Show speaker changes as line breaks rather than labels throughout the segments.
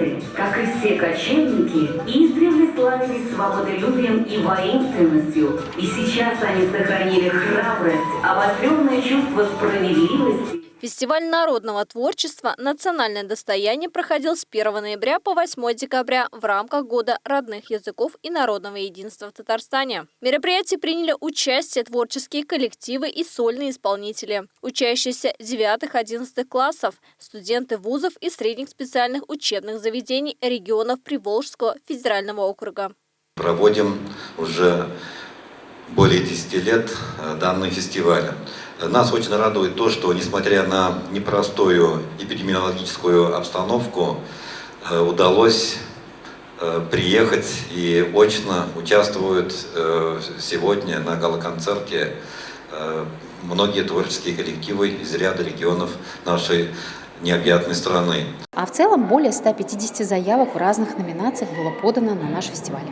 Геты, как и все кочевники, издревле славились свободолюбием и воинственностью, и сейчас они сохранили храбрость, обостренное чувство справедливости
Фестиваль народного творчества «Национальное достояние» проходил с 1 ноября по 8 декабря в рамках Года родных языков и народного единства в Татарстане. В мероприятии приняли участие творческие коллективы и сольные исполнители, учащиеся 9-11 классов, студенты вузов и средних специальных учебных заведений регионов Приволжского федерального округа.
Проводим уже более 10 лет э, данный фестиваль. Нас очень радует то, что несмотря на непростую эпидемиологическую обстановку, э, удалось э, приехать и очно участвуют сегодня на галоконцерте многие творческие коллективы из ряда регионов нашей необъятной страны.
А в целом более 150 заявок в разных номинациях было подано на наш фестиваль.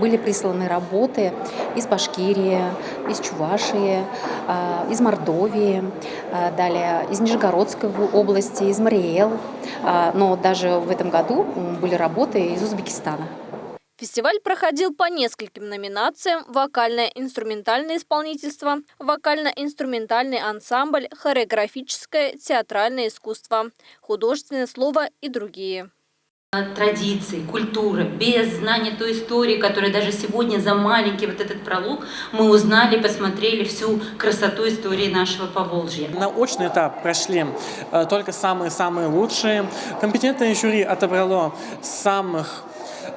Были присланы работы из Башкирии, из Чувашии, а, из Мордовии, а, далее из Нижегородской области, из Мариэл. А, но даже в этом году были работы из Узбекистана.
Фестиваль проходил по нескольким номинациям «Вокальное инструментальное исполнительство», «Вокально-инструментальный ансамбль», «Хореографическое театральное искусство», «Художественное слово» и другие
традиции, культуры, без знания той истории, которая даже сегодня за маленький вот этот пролог мы узнали, посмотрели всю красоту истории нашего Поволжья.
На очный этап прошли э, только самые-самые лучшие. Компетентное жюри отобрало самых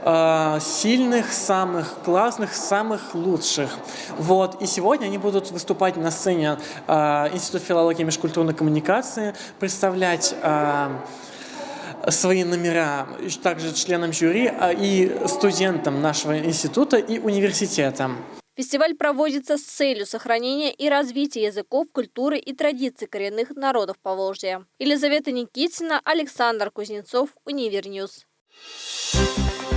Э, сильных, самых классных, самых лучших. Вот. И сегодня они будут выступать на сцене э, Института филологии и межкультурной коммуникации, представлять э, свои номера также членам жюри и студентам нашего института и университета.
Фестиваль проводится с целью сохранения и развития языков, культуры и традиций коренных народов Поволжья. Елизавета Никитина, Александр Кузнецов, Универ News. Thank you.